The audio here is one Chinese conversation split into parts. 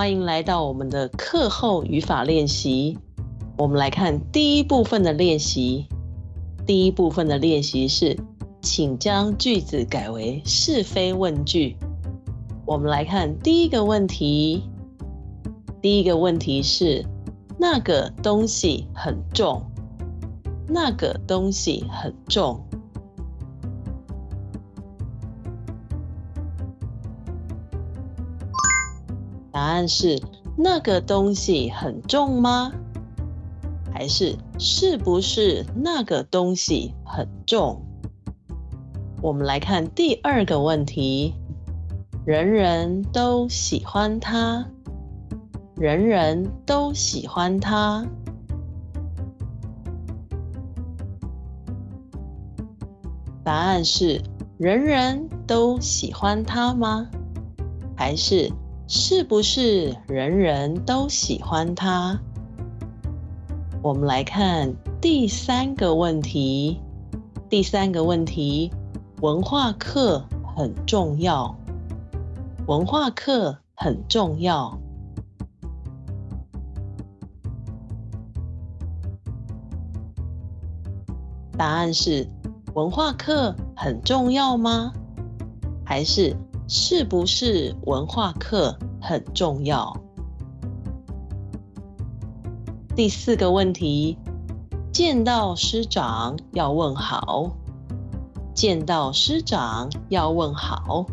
欢迎来到我们的课后语法练习。我们来看第一部分的练习。第一部分的练习是，请将句子改为是非问句。我们来看第一个问题。第一个问题是，那个东西很重。那个东西很重。答案是那个东西很重吗？还是是不是那个东西很重？我们来看第二个问题：人人都喜欢它，人人都喜欢它。答案是人人都喜欢它吗？还是？是不是人人都喜欢他？我们来看第三个问题。第三个问题，文化课很重要。文化课很重要。答案是：文化课很重要吗？还是？是不是文化课很重要？第四个问题，见到师长要问好。见到师长要问好。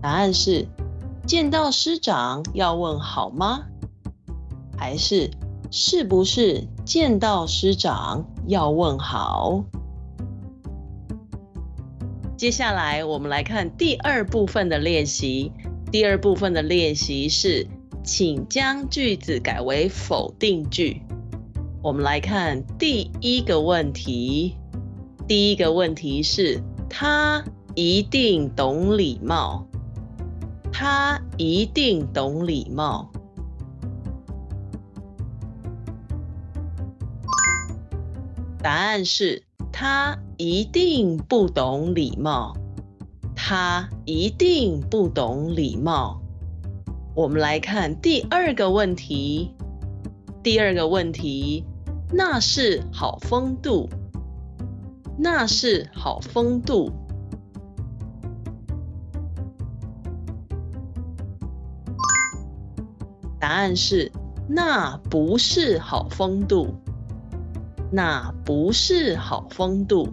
答案是：见到师长要问好吗？还是？是不是见到师长要问好？接下来我们来看第二部分的练习。第二部分的练习是，请将句子改为否定句。我们来看第一个问题。第一个问题是：他一定懂礼貌。他一定懂礼貌。答案是他一定不懂礼貌，他一定不懂礼貌。我们来看第二个问题，第二个问题，那是好风度，那是好风度。答案是那不是好风度。那不是好风度。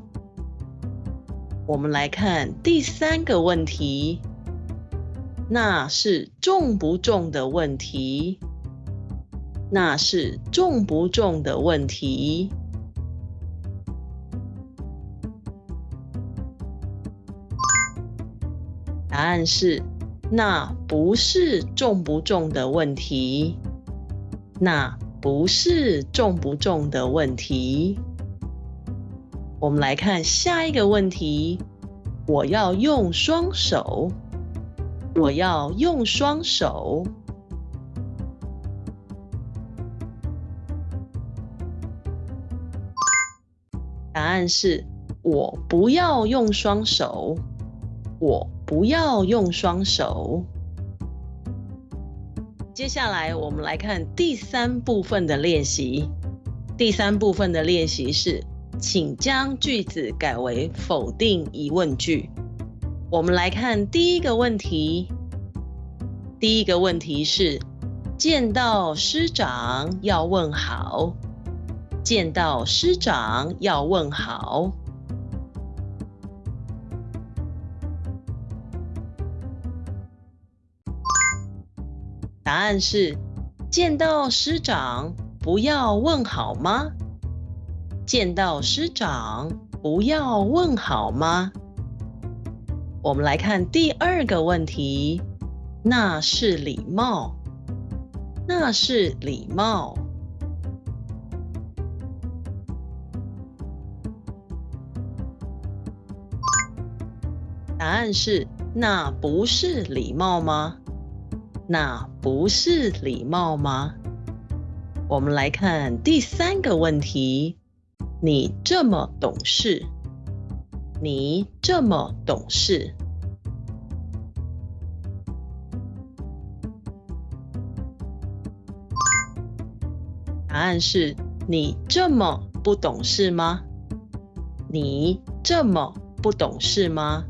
我们来看第三个问题，那是重不重的问题。那是重不重的问题。答案是，那不是重不重的问题。那。不是重不重的问题。我们来看下一个问题。我要用双手。我要用双手。答案是我不要用双手。我不要用双手。接下来，我们来看第三部分的练习。第三部分的练习是，请将句子改为否定疑问句。我们来看第一个问题。第一个问题是：见到师长要问好。见到师长要问好。答案是：见到师长不要问好吗？见到师长不要问好吗？我们来看第二个问题，那是礼貌，那是礼貌。答案是：那不是礼貌吗？那不是礼貌吗？我们来看第三个问题。你这么懂事，你这么懂事？答案是你这么不懂事吗？你这么不懂事吗？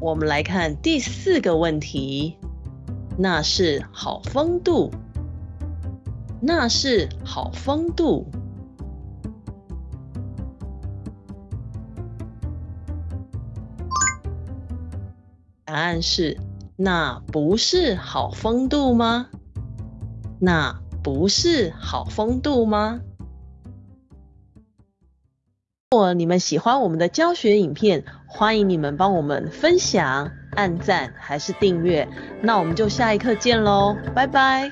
我们来看第四个问题，那是好风度，那是好风度。答案是，那不是好风度吗？那不是好风度吗？如果你们喜欢我们的教学影片，欢迎你们帮我们分享、按赞还是订阅。那我们就下一课见喽，拜拜。